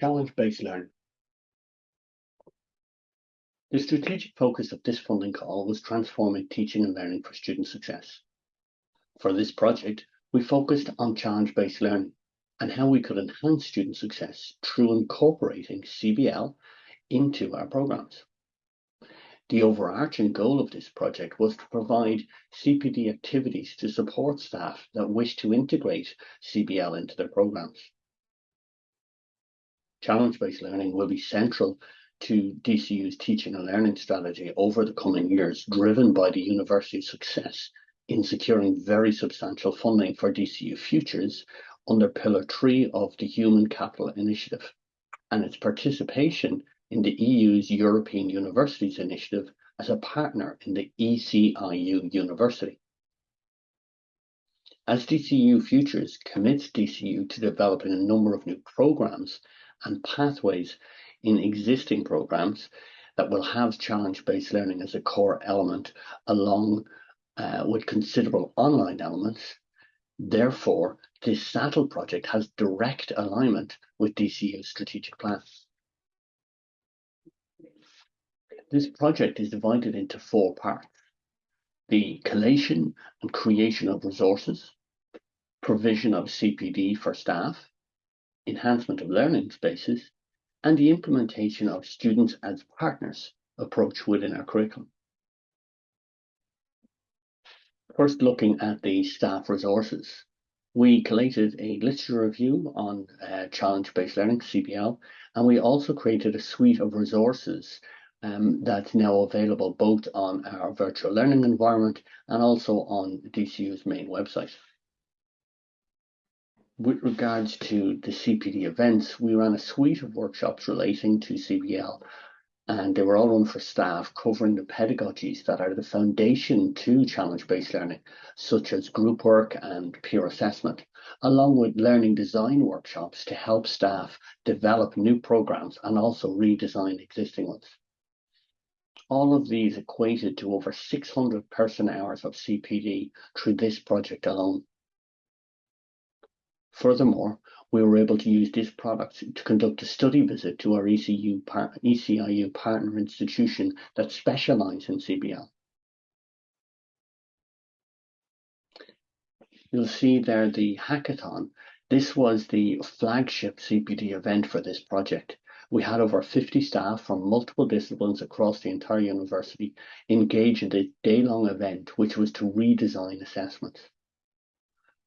Challenge-based learning. The strategic focus of this funding call was transforming teaching and learning for student success. For this project, we focused on challenge-based learning and how we could enhance student success through incorporating CBL into our programs. The overarching goal of this project was to provide CPD activities to support staff that wish to integrate CBL into their programs. Challenge-based learning will be central to DCU's teaching and learning strategy over the coming years, driven by the university's success in securing very substantial funding for DCU Futures under Pillar 3 of the Human Capital Initiative and its participation in the EU's European Universities Initiative as a partner in the ECIU University. As DCU Futures commits DCU to developing a number of new programs and pathways in existing programs that will have challenge-based learning as a core element along uh, with considerable online elements. Therefore, this SATL project has direct alignment with DCU's strategic plan. This project is divided into four parts. The collation and creation of resources, provision of CPD for staff, enhancement of learning spaces, and the implementation of students as partners approach within our curriculum. First, looking at the staff resources. We collated a literature review on uh, challenge-based learning, CBL, and we also created a suite of resources um, that's now available both on our virtual learning environment and also on DCU's main website. With regards to the CPD events, we ran a suite of workshops relating to CBL and they were all run for staff covering the pedagogies that are the foundation to challenge-based learning, such as group work and peer assessment, along with learning design workshops to help staff develop new programs and also redesign existing ones. All of these equated to over 600 person hours of CPD through this project alone. Furthermore, we were able to use this product to conduct a study visit to our ECU par ECIU partner institution that specialise in CBL. You'll see there the hackathon. This was the flagship CPD event for this project. We had over 50 staff from multiple disciplines across the entire university engage in this day-long event, which was to redesign assessments.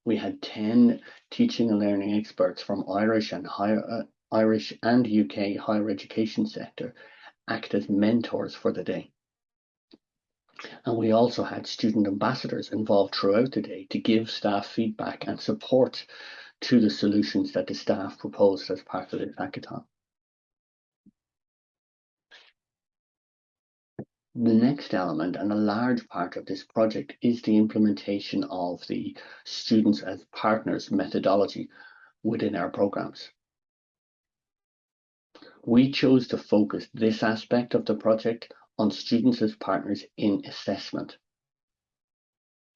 We had 10 teaching and learning experts from Irish and higher, uh, Irish and UK higher education sector act as mentors for the day. And we also had student ambassadors involved throughout the day to give staff feedback and support to the solutions that the staff proposed as part of the hackathon. The next element and a large part of this project is the implementation of the students as partners methodology within our programs. We chose to focus this aspect of the project on students as partners in assessment.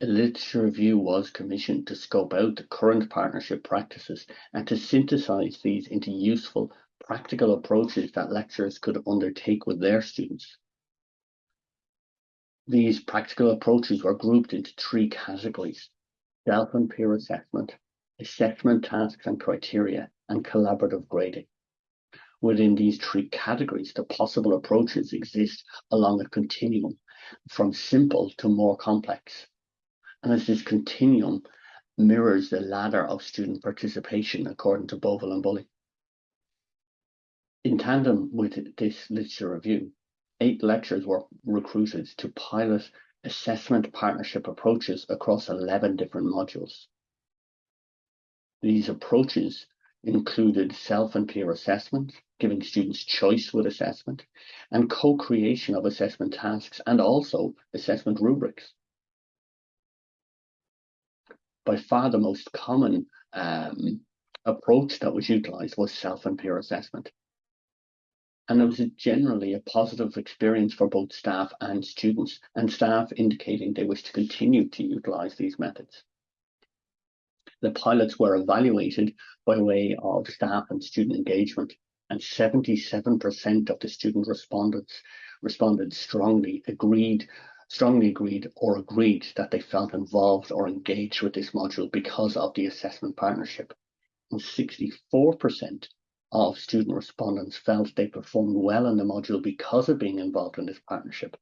A literature review was commissioned to scope out the current partnership practices and to synthesize these into useful practical approaches that lecturers could undertake with their students. These practical approaches were grouped into three categories, self and peer assessment, assessment tasks and criteria, and collaborative grading. Within these three categories, the possible approaches exist along a continuum from simple to more complex. And as this continuum mirrors the ladder of student participation according to Bovill and Bulley. In tandem with this literature review, eight lecturers were recruited to pilot assessment partnership approaches across 11 different modules. These approaches included self and peer assessment, giving students choice with assessment, and co-creation of assessment tasks and also assessment rubrics. By far the most common um, approach that was utilized was self and peer assessment and it was generally a positive experience for both staff and students, and staff indicating they wish to continue to utilise these methods. The pilots were evaluated by way of staff and student engagement, and 77% of the student respondents responded strongly agreed strongly agreed or agreed that they felt involved or engaged with this module because of the assessment partnership. And 64% of student respondents felt they performed well in the module because of being involved in this partnership.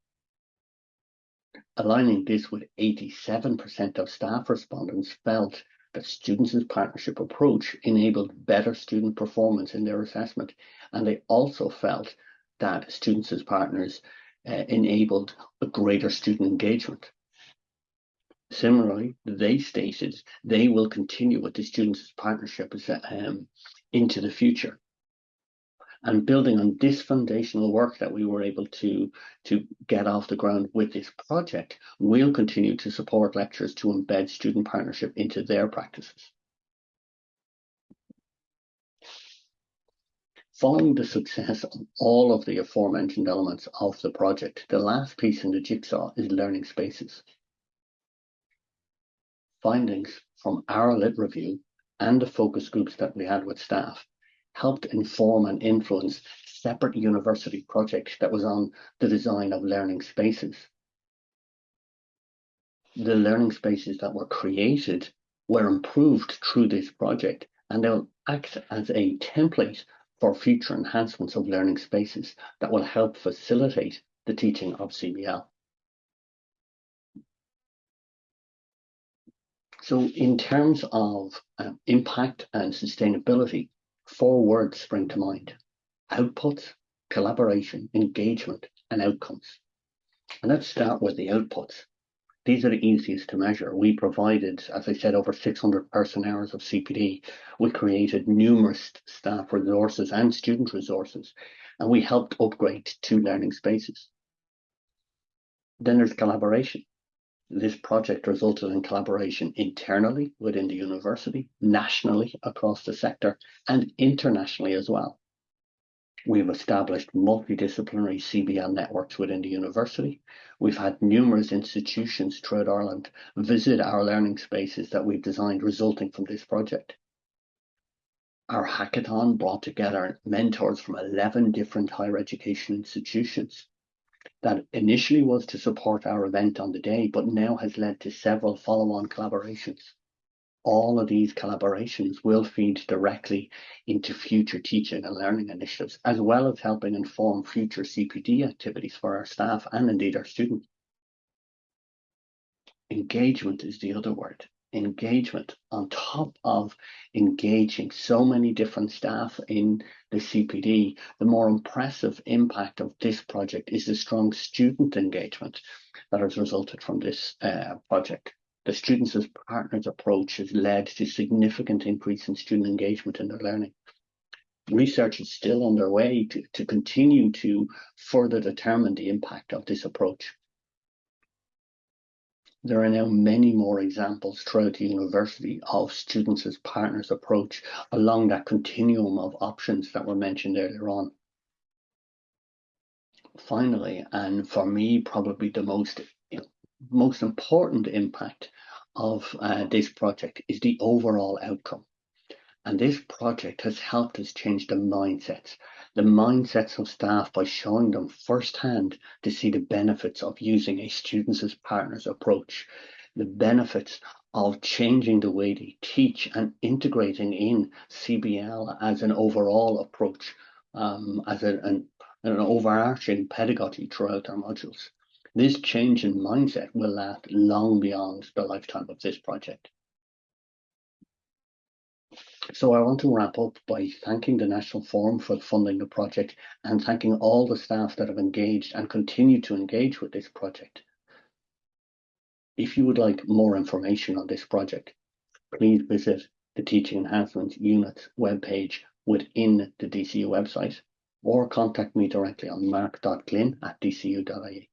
Aligning this with 87% of staff respondents felt that students' partnership approach enabled better student performance in their assessment. And they also felt that students as partners uh, enabled a greater student engagement. Similarly, they stated they will continue with the students' partnership um, into the future. And building on this foundational work that we were able to, to get off the ground with this project, we'll continue to support lecturers to embed student partnership into their practices. Following the success of all of the aforementioned elements of the project, the last piece in the jigsaw is learning spaces. Findings from our lit review and the focus groups that we had with staff helped inform and influence separate university projects that was on the design of learning spaces. The learning spaces that were created were improved through this project and they'll act as a template for future enhancements of learning spaces that will help facilitate the teaching of CBL. So in terms of um, impact and sustainability, four words spring to mind. Outputs, collaboration, engagement, and outcomes. And let's start with the outputs. These are the easiest to measure. We provided, as I said, over 600 person hours of CPD. We created numerous staff resources and student resources, and we helped upgrade two learning spaces. Then there's collaboration. This project resulted in collaboration internally within the university, nationally across the sector, and internationally as well. We've established multidisciplinary CBL networks within the university. We've had numerous institutions throughout Ireland visit our learning spaces that we've designed resulting from this project. Our hackathon brought together mentors from 11 different higher education institutions that initially was to support our event on the day, but now has led to several follow-on collaborations all of these collaborations will feed directly into future teaching and learning initiatives, as well as helping inform future CPD activities for our staff and indeed our students. Engagement is the other word. Engagement on top of engaging so many different staff in the CPD, the more impressive impact of this project is the strong student engagement that has resulted from this uh, project. The students as partners approach has led to significant increase in student engagement in their learning. Research is still underway to, to continue to further determine the impact of this approach. There are now many more examples throughout the university of students as partners approach along that continuum of options that were mentioned earlier on. Finally, and for me, probably the most most important impact of uh, this project is the overall outcome. And this project has helped us change the mindsets, the mindsets of staff by showing them firsthand to see the benefits of using a students as partners approach, the benefits of changing the way they teach and integrating in CBL as an overall approach, um, as a, an, an overarching pedagogy throughout our modules. This change in mindset will last long beyond the lifetime of this project. So I want to wrap up by thanking the National Forum for funding the project and thanking all the staff that have engaged and continue to engage with this project. If you would like more information on this project, please visit the Teaching Enhancement Unit webpage within the DCU website or contact me directly on mark.glynn at dcu.ie.